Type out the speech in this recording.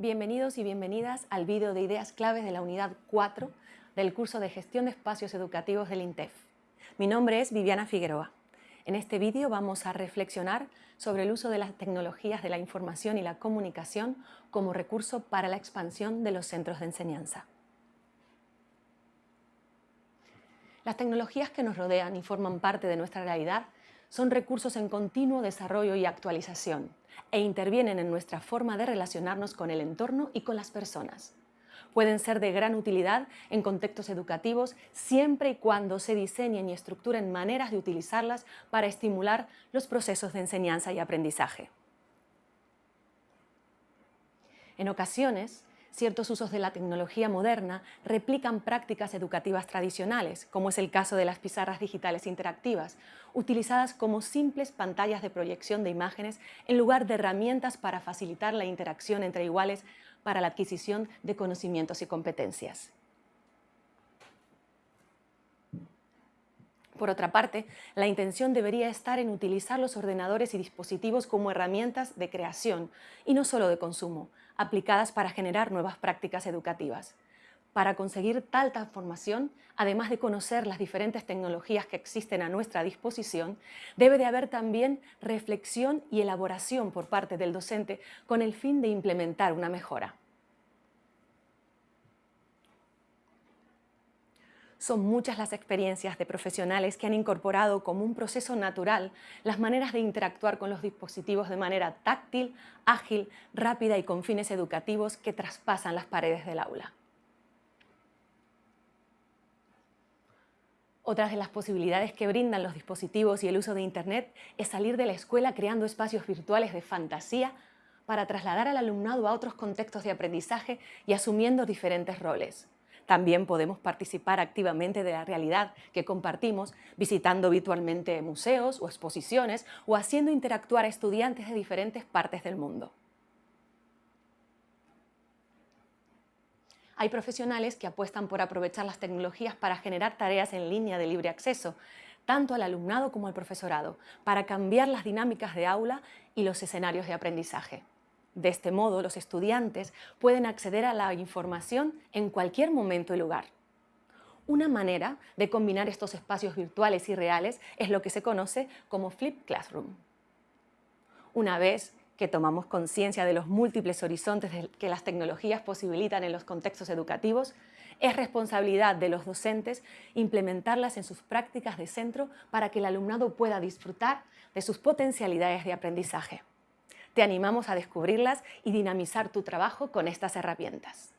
Bienvenidos y bienvenidas al vídeo de ideas claves de la unidad 4 del curso de Gestión de Espacios Educativos del INTEF. Mi nombre es Viviana Figueroa. En este vídeo vamos a reflexionar sobre el uso de las tecnologías de la información y la comunicación como recurso para la expansión de los centros de enseñanza. Las tecnologías que nos rodean y forman parte de nuestra realidad son recursos en continuo desarrollo y actualización e intervienen en nuestra forma de relacionarnos con el entorno y con las personas. Pueden ser de gran utilidad en contextos educativos siempre y cuando se diseñen y estructuren maneras de utilizarlas para estimular los procesos de enseñanza y aprendizaje. En ocasiones, ciertos usos de la tecnología moderna replican prácticas educativas tradicionales, como es el caso de las pizarras digitales interactivas, utilizadas como simples pantallas de proyección de imágenes en lugar de herramientas para facilitar la interacción entre iguales para la adquisición de conocimientos y competencias. Por otra parte, la intención debería estar en utilizar los ordenadores y dispositivos como herramientas de creación y no solo de consumo, aplicadas para generar nuevas prácticas educativas. Para conseguir tal transformación, además de conocer las diferentes tecnologías que existen a nuestra disposición, debe de haber también reflexión y elaboración por parte del docente con el fin de implementar una mejora. Son muchas las experiencias de profesionales que han incorporado como un proceso natural las maneras de interactuar con los dispositivos de manera táctil, ágil, rápida y con fines educativos que traspasan las paredes del aula. Otras de las posibilidades que brindan los dispositivos y el uso de Internet es salir de la escuela creando espacios virtuales de fantasía para trasladar al alumnado a otros contextos de aprendizaje y asumiendo diferentes roles. También podemos participar activamente de la realidad que compartimos visitando virtualmente museos o exposiciones o haciendo interactuar a estudiantes de diferentes partes del mundo. Hay profesionales que apuestan por aprovechar las tecnologías para generar tareas en línea de libre acceso, tanto al alumnado como al profesorado, para cambiar las dinámicas de aula y los escenarios de aprendizaje. De este modo, los estudiantes pueden acceder a la información en cualquier momento y lugar. Una manera de combinar estos espacios virtuales y reales es lo que se conoce como Flip Classroom. Una vez que tomamos conciencia de los múltiples horizontes que las tecnologías posibilitan en los contextos educativos, es responsabilidad de los docentes implementarlas en sus prácticas de centro para que el alumnado pueda disfrutar de sus potencialidades de aprendizaje. Te animamos a descubrirlas y dinamizar tu trabajo con estas herramientas.